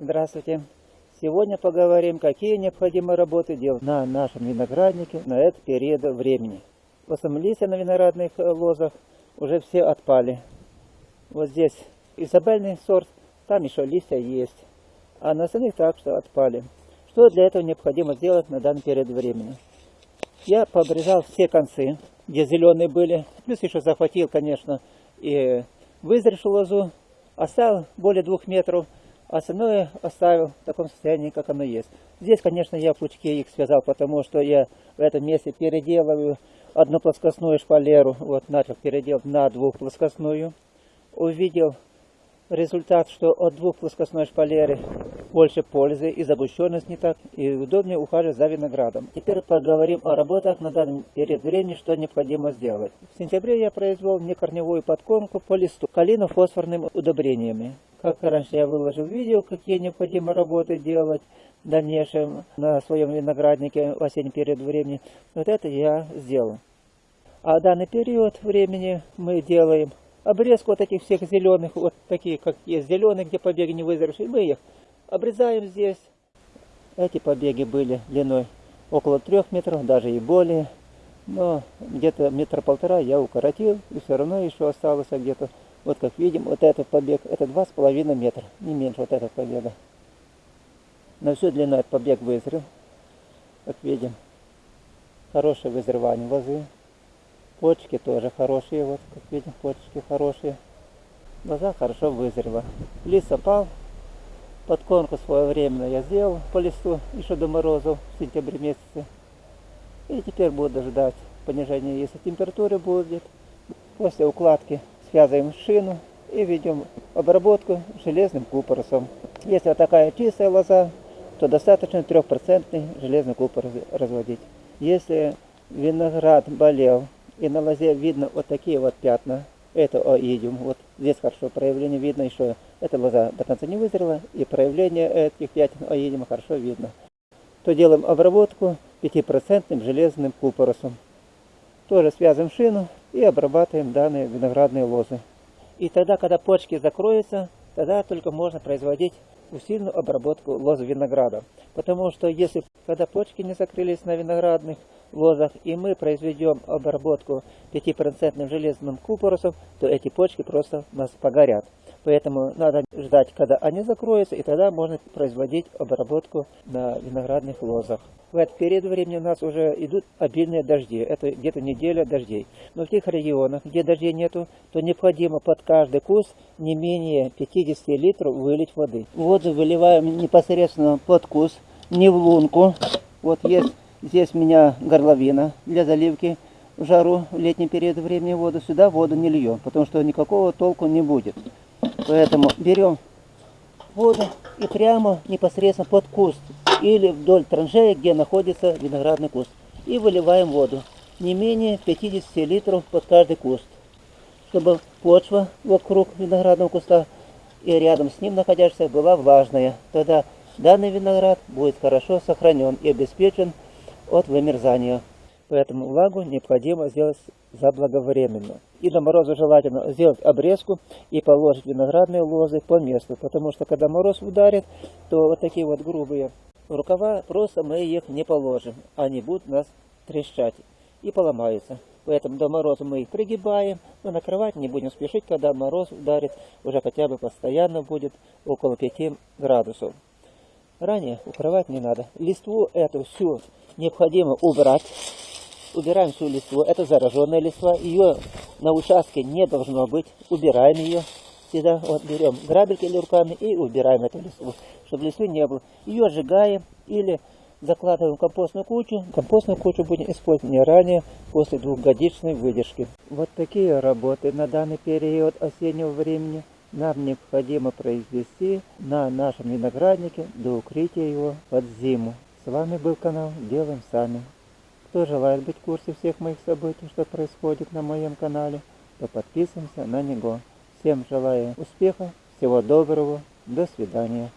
Здравствуйте! Сегодня поговорим, какие необходимые работы делать на нашем винограднике на этот период времени. В основном листья на виноградных э, лозах уже все отпали. Вот здесь изабельный сорт, там еще листья есть. А на остальных так что отпали. Что для этого необходимо сделать на данный период времени? Я пообрезал все концы, где зеленые были. Плюс еще захватил, конечно, и вызревшую лозу. Оставил более двух метров Остальное оставил в таком состоянии, как оно есть. Здесь, конечно, я пучки их связал, потому что я в этом месте переделываю одну плоскостную шпалеру. Вот начал переделать на двухплоскостную. Увидел результат, что от двух плоскостной шпалеры больше пользы и загущенность не так, и удобнее ухаживать за виноградом. Теперь поговорим о работах на данный период времени, что необходимо сделать. В сентябре я произвел некорневую подкормку по листу калино-фосфорными удобрениями. Как раньше я выложил видео, какие необходимо работы делать в дальнейшем на своем винограднике в осенний период времени. Вот это я сделал. А данный период времени мы делаем обрезку вот этих всех зеленых, вот такие, как есть зеленые, где побеги не вызревшие. Мы их обрезаем здесь. Эти побеги были длиной около трех метров, даже и более. Но где-то метра полтора я укоротил, и все равно еще осталось где-то вот как видим, вот этот побег, это два с половиной метра, не меньше вот этот побега. На всю длину этот побег вызрел, как видим. Хорошее вызревание лозы. Почки тоже хорошие, вот как видим, почки хорошие. Лоза хорошо вызрела. Лист опал. Подкормку своевременно я сделал по листу еще до морозов в сентябре месяце. И теперь буду ждать понижения, если температура будет. После укладки связываем шину и ведем обработку железным купоросом. Если вот такая чистая лоза, то достаточно 3% железный купор разводить. Если виноград болел и на лозе видно вот такие вот пятна, это оидиум, вот здесь хорошо проявление видно еще, эта лоза до конца не вызрела, и проявление этих пятен оидиума хорошо видно, то делаем обработку 5% железным купоросом. Тоже связываем шину и обрабатываем данные виноградные лозы. И тогда, когда почки закроются, тогда только можно производить усиленную обработку лоз винограда. Потому что если когда почки не закрылись на виноградных лозах, и мы произведем обработку 5% железным купоросом, то эти почки просто у нас погорят. Поэтому надо ждать, когда они закроются, и тогда можно производить обработку на виноградных лозах. В этот период времени у нас уже идут обильные дожди. Это где-то неделя дождей. Но в тех регионах, где дождей нету, то необходимо под каждый куст не менее 50 литров вылить воды. Воду выливаем непосредственно под куст, не в лунку. Вот есть здесь у меня горловина для заливки в жару в летний период времени воду. Сюда воду не льем, потому что никакого толку не будет. Поэтому берем воду и прямо непосредственно под куст или вдоль траншеи, где находится виноградный куст. И выливаем воду. Не менее 50 литров под каждый куст. Чтобы почва вокруг виноградного куста и рядом с ним находящаяся была влажная. Тогда данный виноград будет хорошо сохранен и обеспечен от вымерзания. Поэтому влагу необходимо сделать заблаговременно. И до мороза желательно сделать обрезку и положить виноградные лозы по месту. Потому что когда мороз ударит, то вот такие вот грубые рукава, просто мы их не положим. Они будут нас трещать и поломаются. Поэтому до мороза мы их пригибаем, но накрывать не будем спешить, когда мороз ударит, уже хотя бы постоянно будет около 5 градусов. Ранее укрывать не надо. Листву эту всю необходимо убрать убираем всю листву. Это зараженная листва. Ее на участке не должно быть. Убираем ее. Всегда вот берем грабельки или руками и убираем эту листву, чтобы листвы не было. Ее сжигаем или закладываем в компостную кучу. Компостную кучу будем использовать не ранее, после двухгодичной выдержки. Вот такие работы на данный период осеннего времени нам необходимо произвести на нашем винограднике до укрытия его под зиму. С вами был канал Делаем Сами. Кто желает быть в курсе всех моих событий, что происходит на моем канале, то подписываемся на него. Всем желаю успеха, всего доброго, до свидания.